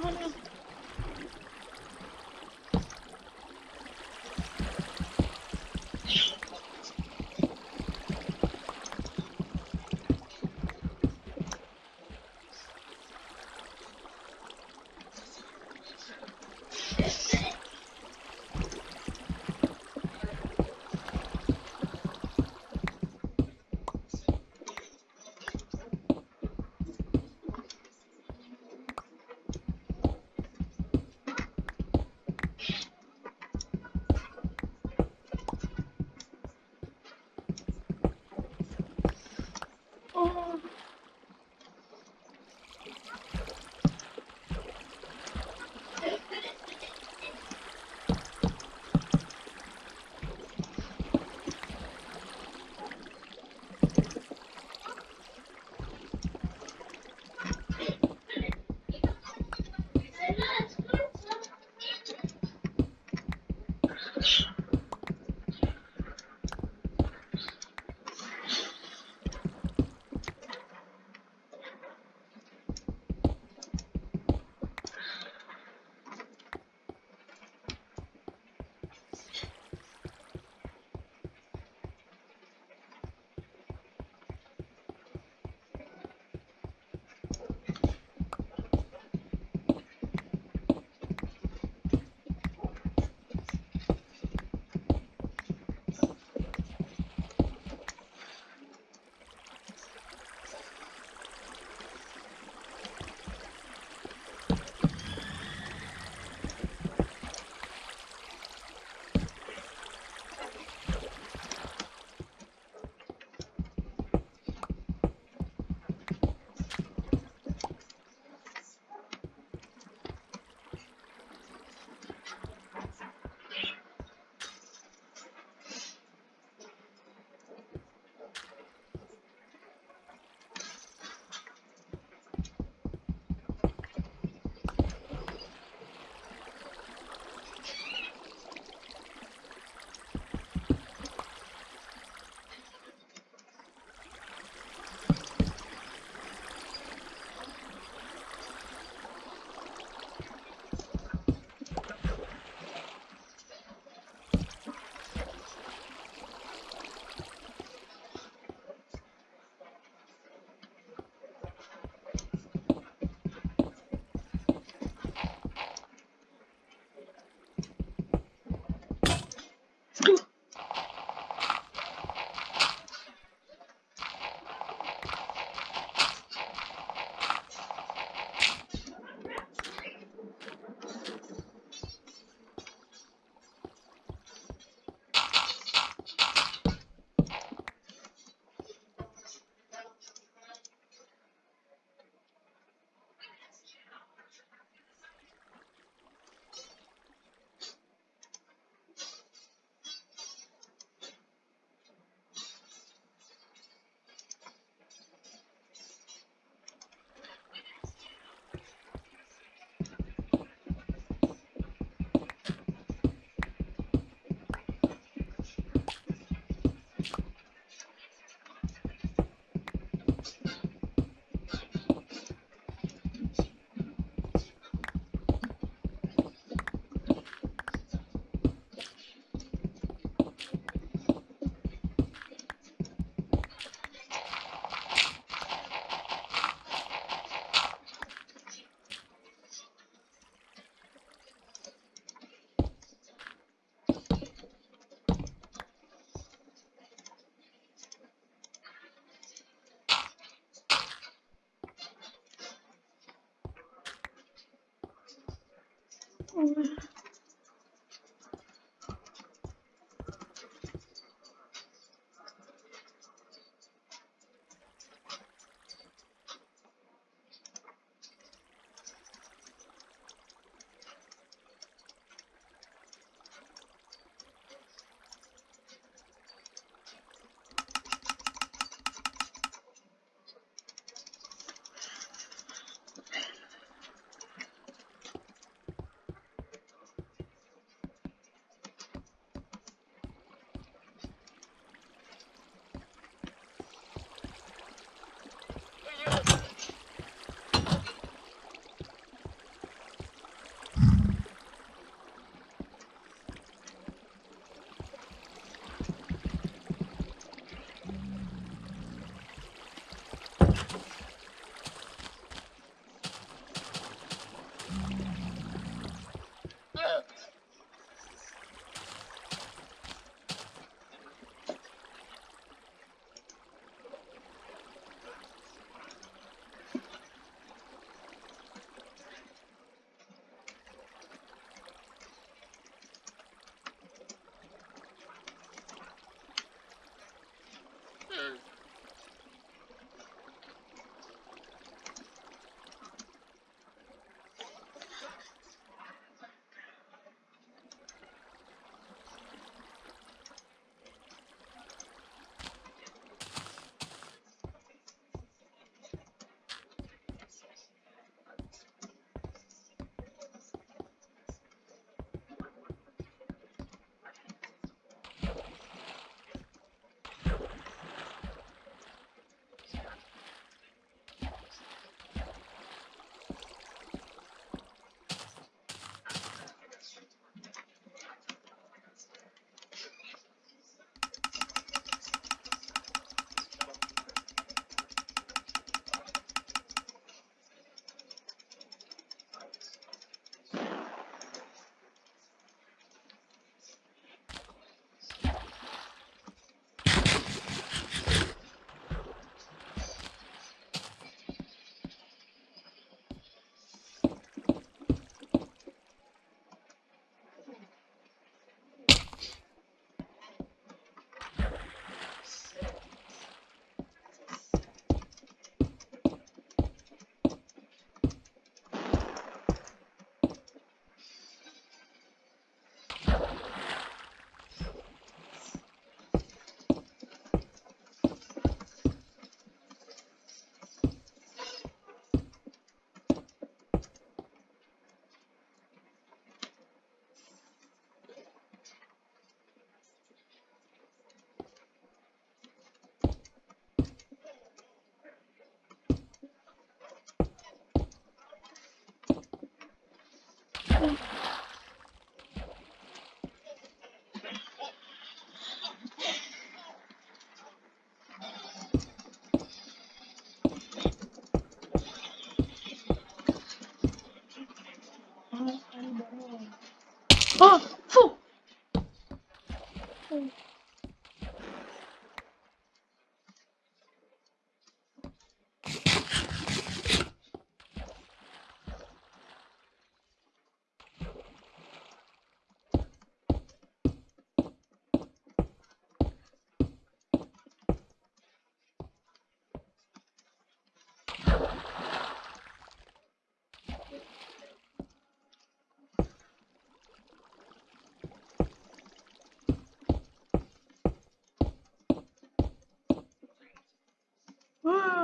Oh, no. Oh. Jesus Oh! 후! 음.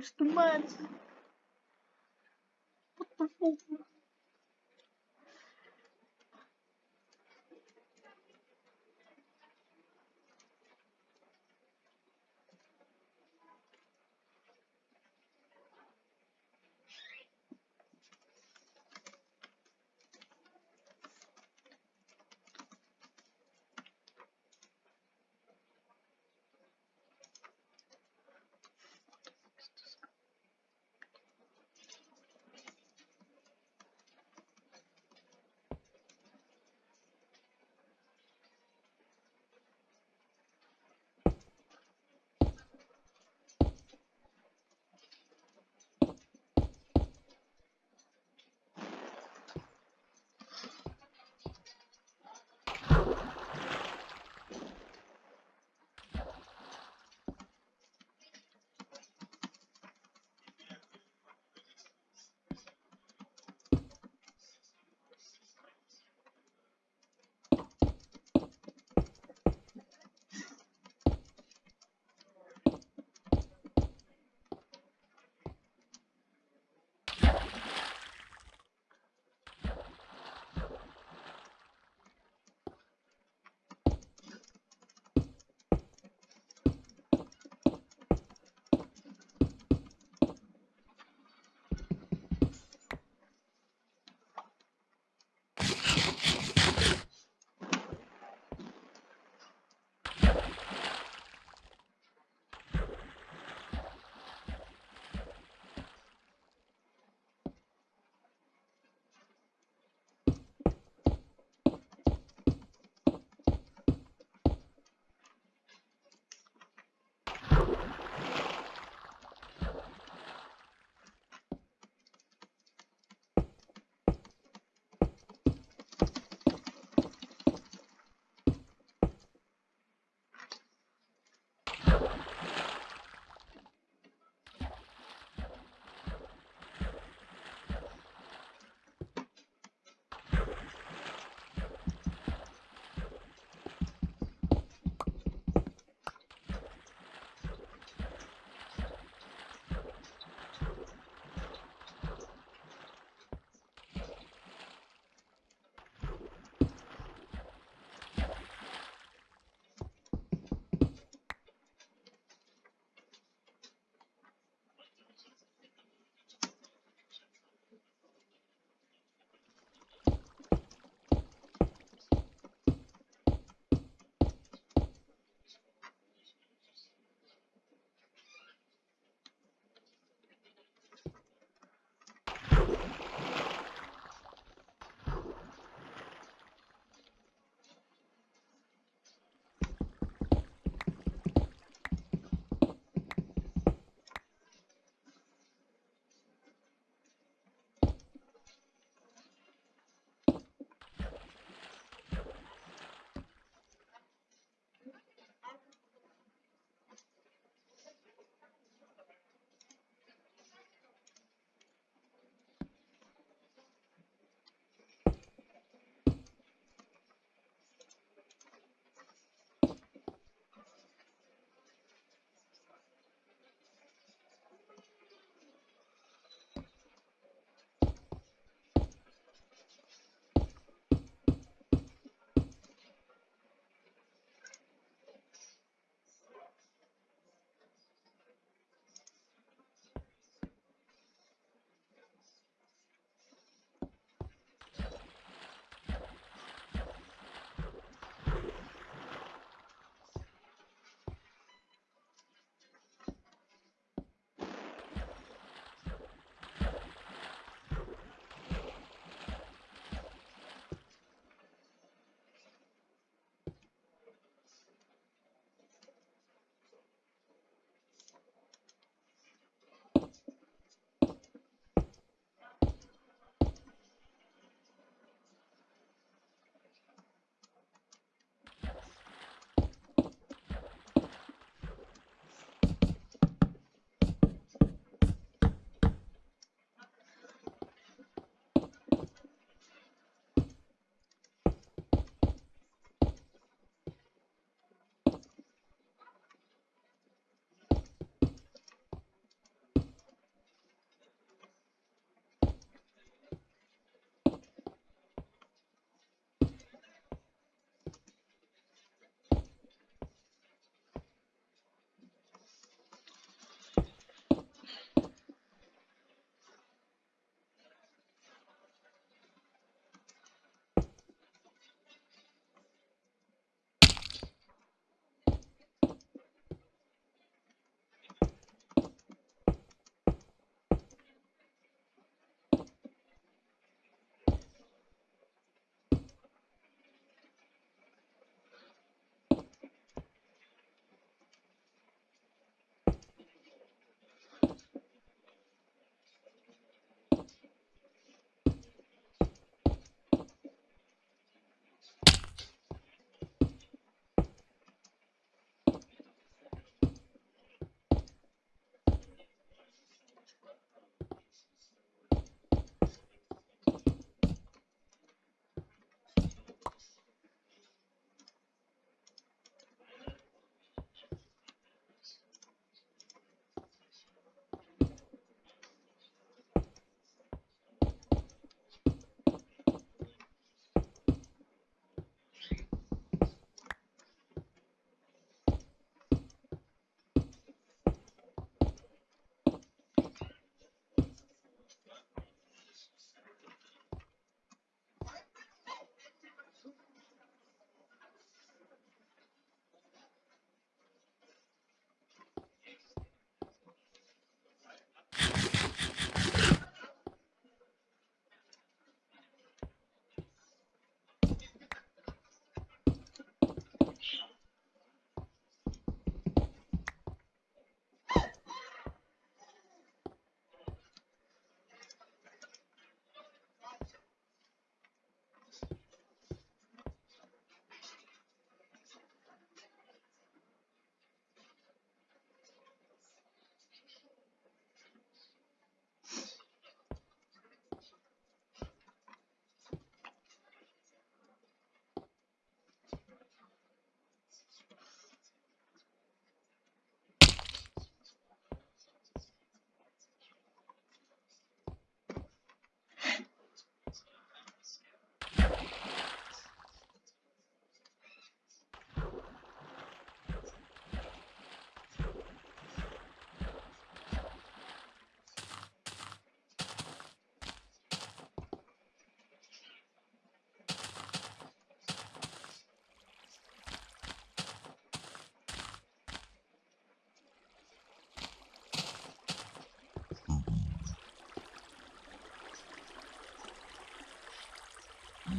Mr. Manson. What the fuck?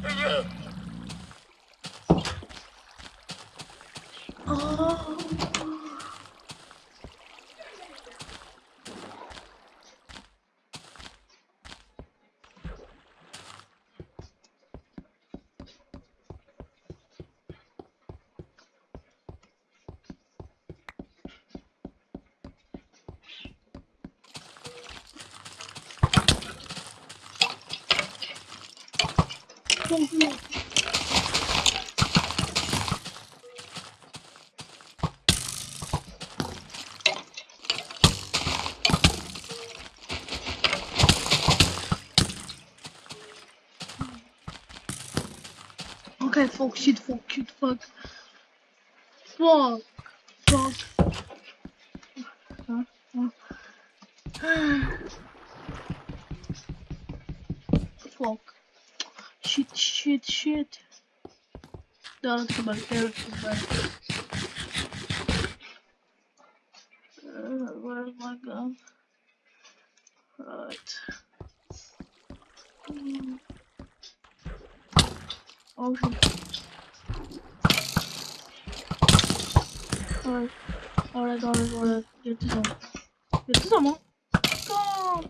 诶呀。Okay, fuck, shit, fuck, shit, fuck. Fuck. Fuck. Huh? Huh? fuck. Shit, shit, shit. Är det bara. Uh, where's my gun? Right. Mm. Oh shit. Alright. Alright, alright, alright. Get to some. Get to someone. Go!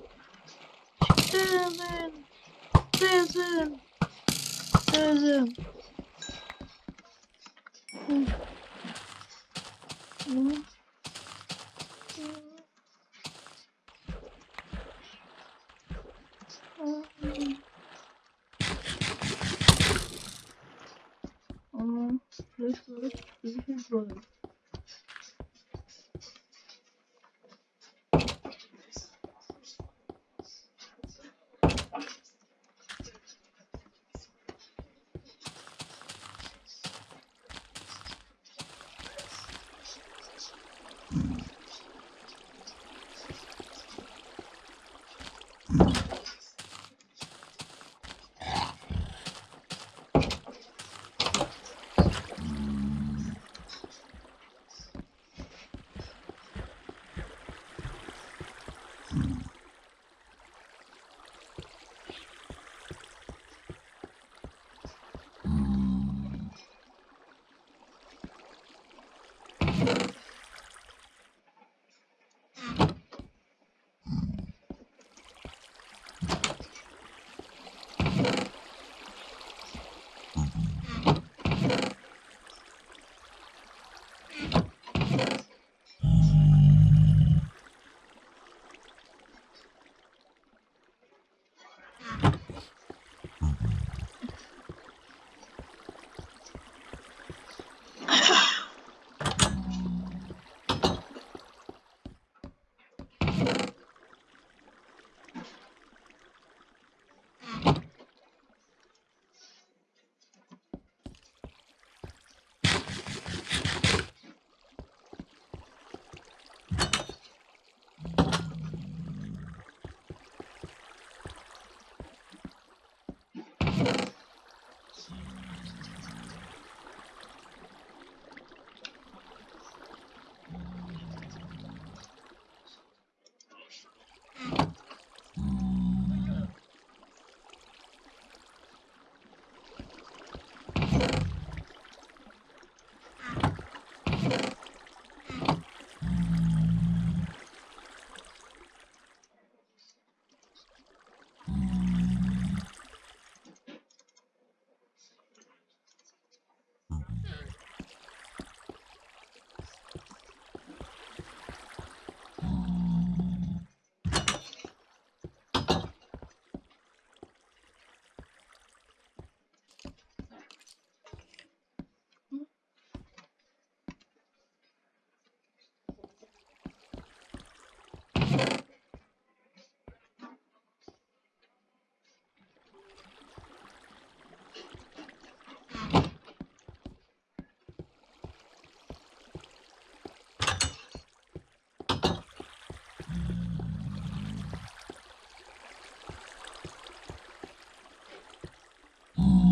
There's him! There's Aman, 5 kuruş, 2 kuruş. Mm.